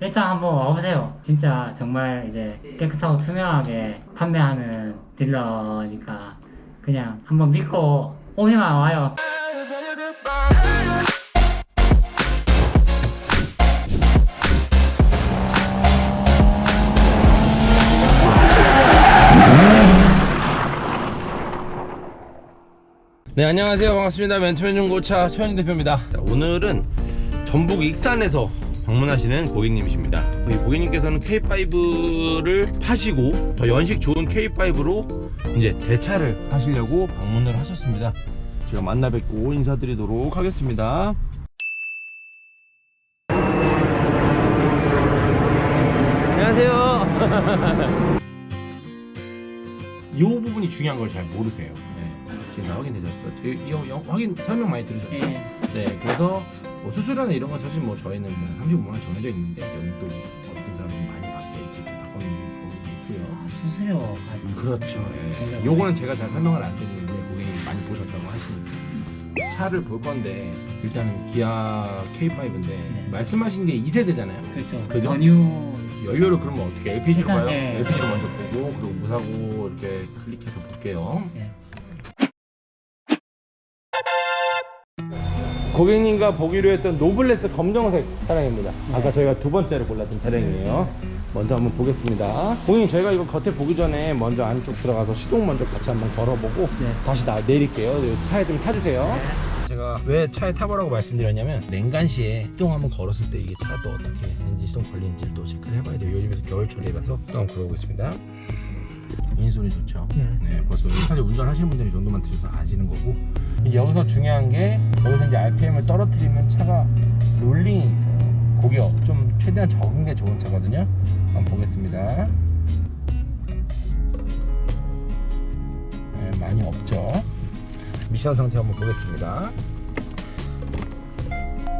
일단 한번 와보세요. 진짜 정말 이제 깨끗하고 투명하게 판매하는 딜러니까 그냥 한번 믿고 오기만 와요. 네 안녕하세요 반갑습니다 멘토맨 중고차 최현희 대표입니다 자, 오늘은 전북 익산에서 방문하시는 고객님이십니다 이 고객님께서는 K5를 파시고 더 연식 좋은 K5로 이제 대차를 하시려고 방문을 하셨습니다 제가 만나 뵙고 인사드리도록 하겠습니다 안녕하세요 이 부분이 중요한 걸 잘 모르세요 네. 지금 다 확인되셨어? 이, 이, 이 확인 설명 많이 들으셨죠? 예. 네, 그래서 뭐 수술이나 이런 건 사실 뭐 저희는 뭐 35만 원 정해져 있는데 또 어떤 사람은 많이 받게 이렇게 바꿔놓는 경우도 있고요. 아, 수수료 가지고. 그렇죠. 예. 요거는 제가 잘 설명을 안 드리는데 고객님이 많이 보셨다고 하시니까 차를 볼 건데 일단은 기아 K5인데 네. 말씀하신 게 2세대잖아요. 그렇죠. 그죠? 전유 연료를 그러면 어떻게 LPG로 봐요? 예. LPG로 먼저 보고 그리고 무사고 이렇게 클릭해서 볼게요. 예. 고객님과 보기로 했던 노블레스 검정색 차량입니다. 아까 저희가 두 번째로 골랐던 차량이에요. 먼저 한번 보겠습니다. 고객님 저희가 이거 겉에 보기 전에 먼저 안쪽 들어가서 시동 먼저 같이 한번 걸어보고 네. 다시 나 내릴게요. 차에 좀 타주세요. 제가 왜 차에 타보라고 말씀드렸냐면 냉간 시에 시동 한번 걸었을 때 이게 차가 또 어떻게 엔진 시동 걸리는지 또 체크를 해봐야 돼요. 요즘에 겨울철이라서 또 한번 걸어보겠습니다. 인소리 좋죠. 네. 네, 벌써 사실 운전하시는 분들이 이 정도만 들으셔서 아시는 거고 여기서 중요한 게 여기서 이제 RPM을 떨어뜨리면 차가 롤링이 있어요. 그게 좀 최대한 적은 게 좋은 차거든요. 한번 보겠습니다. 네, 많이 없죠. 미션 상태 한번 보겠습니다.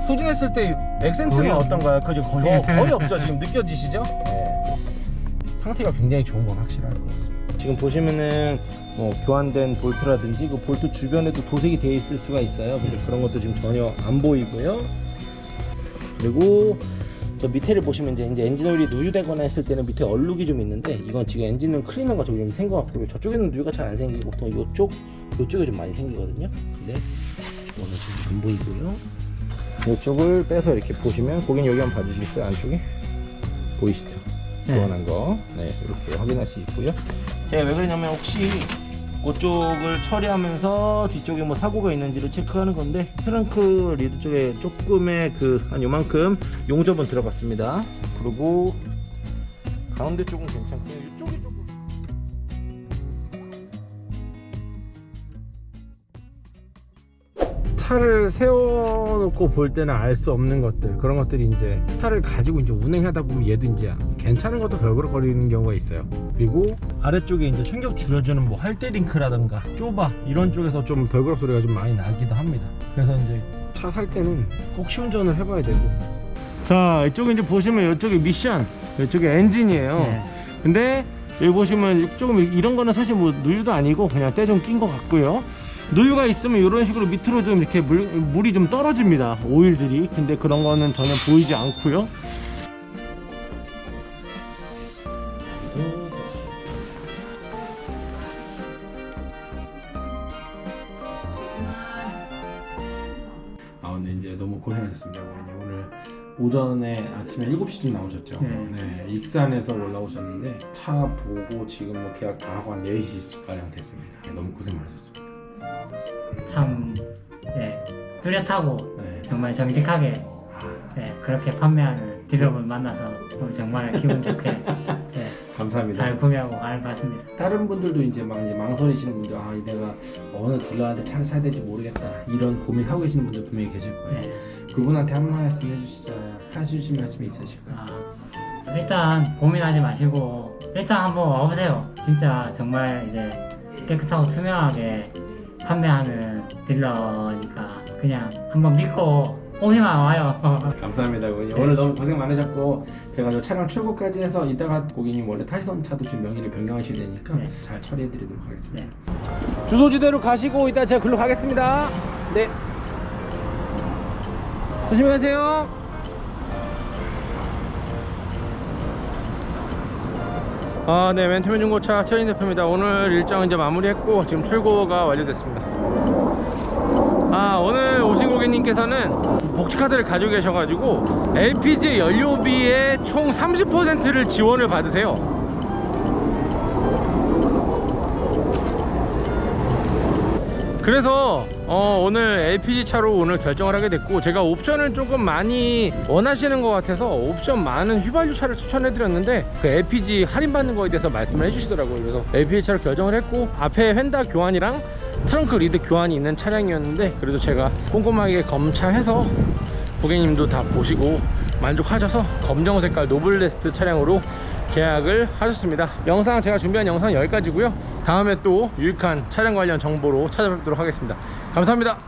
후진했을 때 액센트는 어떤가요? 그죠? 거의, 거의 없죠. 지금 느껴지시죠? 네. 상태가 굉장히 좋은 건 확실할 것 같습니다. 지금 보시면은 뭐 교환된 볼트라든지 그 볼트 주변에도 도색이 되어 있을 수가 있어요. 근데 그런 것도 지금 전혀 안 보이고요. 그리고 저 밑에를 보시면 이제, 이제 엔진 오일이 누유되거나 했을 때는 밑에 얼룩이 좀 있는데 이건 지금 엔진은 클리너가 좀 생겨 갖고 저쪽에는 누유가 잘 안 생기고 보통 이쪽 이쪽에 좀 많이 생기거든요. 근데 이거는 지금 안 보이고요. 이쪽을 빼서 이렇게 보시면 고객님 여기 한번 봐주시겠어요? 안쪽에 보이시죠? 네. 교환한 거, 네 이렇게 확인할 수 있고요. 제가 왜 그러냐면 혹시 그쪽을 처리하면서 뒤쪽에 뭐 사고가 있는지를 체크하는 건데 트렁크 리드 쪽에 조금의 그 한 요만큼 용접은 들어갔습니다. 그리고 가운데 쪽은 괜찮고요. 이쪽이 차를 세워놓고 볼 때는 알 수 없는 것들 그런 것들이 이제 차를 가지고 이제 운행하다 보면 얘도 이제 괜찮은 것도 별그럭거리는 경우가 있어요. 그리고 아래쪽에 이제 충격 줄여주는 뭐 할때링크라든가 좁아 이런 쪽에서 좀 별그럭 소리가 좀 많이 나기도 합니다. 그래서 이제 차 살 때는 꼭 시운전을 해봐야 되고. 자 이쪽에 이제 보시면 이쪽에 미션 이쪽에 엔진이에요. 네. 근데 여기 보시면 조금 이런 거는 사실 뭐 누유도 아니고 그냥 때 좀 낀 것 같고요 누유가 있으면 이런 식으로 밑으로 좀 이렇게 물, 물이 좀 떨어집니다. 오일들이. 근데 그런 거는 전혀 보이지 않고요. 아 근데 이제 너무 고생하셨습니다. 오늘 오전에 아침에 7시쯤 나오셨죠? 네. 네, 익산에서 올라오셨는데 차 보고 지금 뭐 계약 다 하고 한 4시가량 됐습니다. 네, 너무 고생 많으셨습니다 참, 예. 뚜렷하고 네. 정말 정직하게 아, 예, 그렇게 판매하는 딜러분 만나서 오늘 정말 기분 좋게 예, 감사합니다 잘 구매하고 갈것 같습니다. 다른 분들도 이제 막 이제 망설이시는 분들 아 내가 어느 딜러한테 차를 사야 될지 모르겠다 이런 고민 하고 계시는 분들 분명히 계실 거예요 예. 그분한테 한 말씀 해주시자 해주실 말씀이 있으실까요? 아, 일단 고민하지 마시고 일단 한번 와보세요. 진짜 정말 이제 깨끗하고 투명하게 판매하는 딜러니까 그냥 한번 믿고 오기만 와요. 감사합니다 고객님 네. 오늘 너무 고생 많으셨고 제가 저 촬영 출고까지 해서 이따가 고객님 원래 타시던 차도 지금 명의를 변경하셔야 되니까 네. 잘 처리해 드리도록 하겠습니다 네. 주소지대로 가시고 이따 제가 글로 가겠습니다 네 조심히 가세요 아, 네, 멘토맨 중고차 최진 대표입니다. 오늘 일정 이제 마무리했고 지금 출고가 완료됐습니다. 아, 오늘 오신 고객님께서는 복지카드를 가지고 계셔가지고 LPG 연료비의 총 30%를 지원을 받으세요. 그래서 어, 오늘 LPG 차로 오늘 결정을 하게 됐고 제가 옵션을 조금 많이 원하시는 것 같아서 옵션 많은 휘발유 차를 추천해 드렸는데 그 LPG 할인 받는 거에 대해서 말씀을 해주시더라고요. 그래서 LPG 차로 결정을 했고 앞에 휀다 교환이랑 트렁크 lid 교환이 있는 차량이었는데 그래도 제가 꼼꼼하게 검차해서 고객님도 다 보시고 만족하셔서 검정 색깔 노블레스 차량으로 계약을 하셨습니다. 영상 제가 준비한 영상 여기까지고요. 다음에 또 유익한 차량 관련 정보로 찾아뵙도록 하겠습니다. 감사합니다